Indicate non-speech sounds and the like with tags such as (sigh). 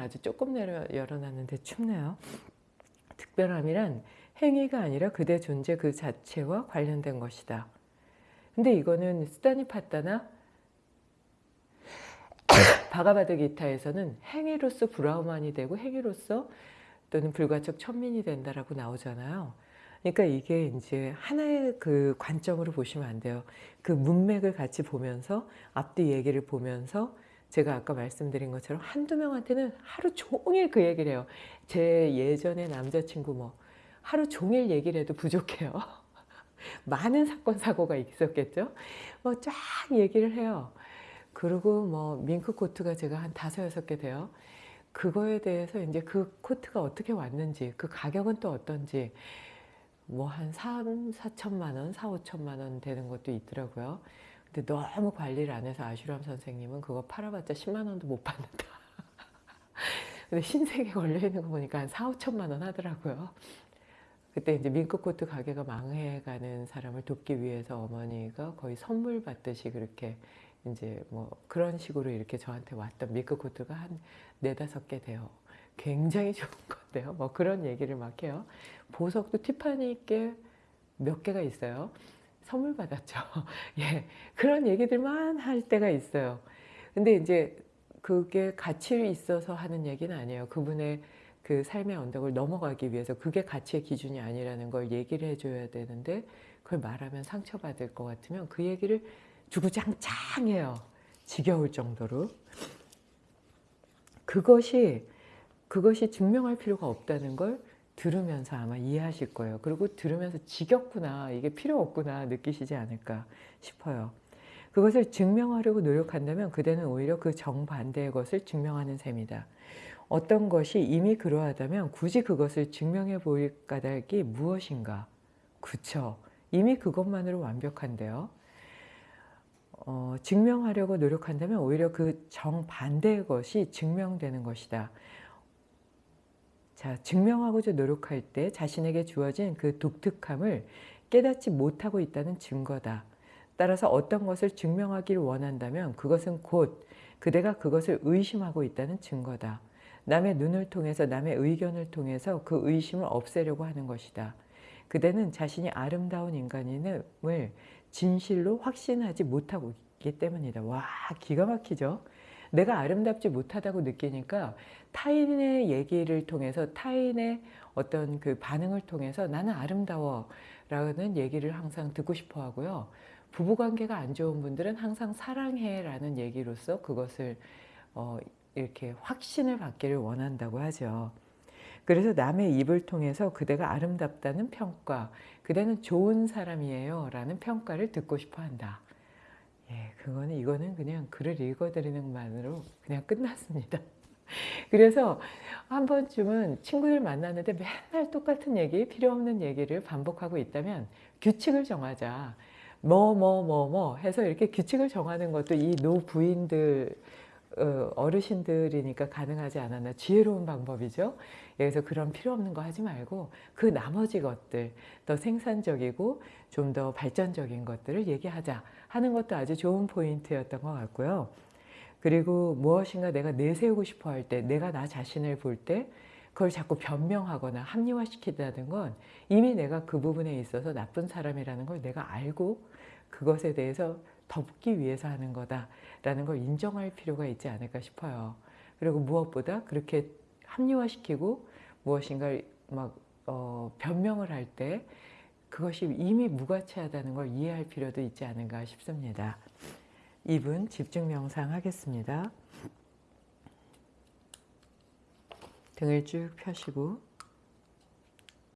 아주 조금 내려 열어놨는데 춥네요. 특별함이란 행위가 아니라 그대 존재 그 자체와 관련된 것이다. 근데 이거는 스타니 파타나 (coughs) 바가바드 기타에서는 행위로서 브라우만이 되고 행위로서 또는 불가촉 천민이 된다라고 나오잖아요. 그러니까 이게 이제 하나의 그 관점으로 보시면 안 돼요. 그 문맥을 같이 보면서 앞뒤 얘기를 보면서 제가 아까 말씀드린 것처럼 한두 명한테는 하루 종일 그 얘기를 해요. 제 예전에 남자친구 뭐 하루 종일 얘기를 해도 부족해요. (laughs) 많은 사건 사고가 있었겠죠. 뭐 쫙 얘기를 해요. 그리고 뭐 밍크 코트가 제가 한 다섯 여섯 개 돼요. 그거에 대해서 이제 그 코트가 어떻게 왔는지 그 가격은 또 어떤지 뭐 한 3, 4천만 원, 4, 5천만 원 되는 것도 있더라고요. 근데 너무 관리를 안 해서 아슈람 선생님은 그거 팔아봤자 10만 원도 못 받는다. (laughs) 근데 신세계 걸려있는 거 보니까 한 4, 5천만 원 하더라고요. 그때 이제 밍크코트 가게가 망해가는 사람을 돕기 위해서 어머니가 거의 선물 받듯이 그렇게 이제 뭐 그런 식으로 이렇게 저한테 왔던 밍크코트가 한 네다섯 개 돼요. 굉장히 좋은 건데요. 뭐 그런 얘기를 막 해요. 보석도 티파니께 몇 개가 있어요. 선물 받았죠. (laughs) 예. 그런 얘기들만 할 때가 있어요. 근데 이제 그게 가치 있어서 하는 얘기는 아니에요. 그분의 그 삶의 언덕을 넘어가기 위해서 그게 가치의 기준이 아니라는 걸 얘기를 해줘야 되는데 그걸 말하면 상처받을 것 같으면 그 얘기를 주구장창해요. 지겨울 정도로. 그것이 그것이 증명할 필요가 없다는 걸 들으면서 아마 이해하실 거예요. 그리고 들으면서 지겹구나, 이게 필요 없구나 느끼시지 않을까 싶어요. 그것을 증명하려고 노력한다면 그대는 오히려 그 정반대의 것을 증명하는 셈이다. 어떤 것이 이미 그러하다면 굳이 그것을 증명해 보일 까닭이 무엇인가? 그쵸. 이미 그것만으로 완벽한데요. 어, 증명하려고 노력한다면 오히려 그 정반대의 것이 증명되는 것이다. 자, 증명하고자 노력할 때 자신에게 주어진 그 독특함을 깨닫지 못하고 있다는 증거다. 따라서 어떤 것을 증명하기를 원한다면 그것은 곧 그대가 그것을 의심하고 있다는 증거다. 남의 눈을 통해서 남의 의견을 통해서 그 의심을 없애려고 하는 것이다. 그대는 자신이 아름다운 인간임을 진실로 확신하지 못하고 있기 때문이다. 와 기가 막히죠. 내가 아름답지 못하다고 느끼니까 타인의 얘기를 통해서 타인의 어떤 그 반응을 통해서 나는 아름다워 라는 얘기를 항상 듣고 싶어 하고요. 부부관계가 안 좋은 분들은 항상 사랑해 라는 얘기로서 그것을 어, 이렇게 확신을 받기를 원한다고 하죠. 그래서 남의 입을 통해서 그대가 아름답다는 평가, 그대는 좋은 사람이에요 라는 평가를 듣고 싶어 한다. 예, 그거는 이거는 그냥 글을 읽어드리는 것만으로 그냥 끝났습니다. (laughs) 그래서 한 번쯤은 친구들 만났는데 맨날 똑같은 얘기, 필요 없는 얘기를 반복하고 있다면 규칙을 정하자. 뭐, 뭐, 뭐, 뭐 해서 이렇게 규칙을 정하는 것도 이 노부인들, 어, 어르신들이니까 가능하지 않았나 지혜로운 방법이죠. 그래서 그런 필요 없는 거 하지 말고 그 나머지 것들 더 생산적이고 좀 더 발전적인 것들을 얘기하자 하는 것도 아주 좋은 포인트였던 것 같고요. 그리고 무엇인가 내가 내세우고 싶어 할 때 내가 나 자신을 볼 때 그걸 자꾸 변명하거나 합리화시키다는 건 이미 내가 그 부분에 있어서 나쁜 사람이라는 걸 내가 알고 그것에 대해서 덮기 위해서 하는 거다라는 걸 인정할 필요가 있지 않을까 싶어요. 그리고 무엇보다 그렇게 합리화시키고 무엇인가를 막 어, 변명을 할 때 그것이 이미 무가치하다는 걸 이해할 필요도 있지 않은가 싶습니다. 2분 집중 명상 하겠습니다. 등을 쭉 펴시고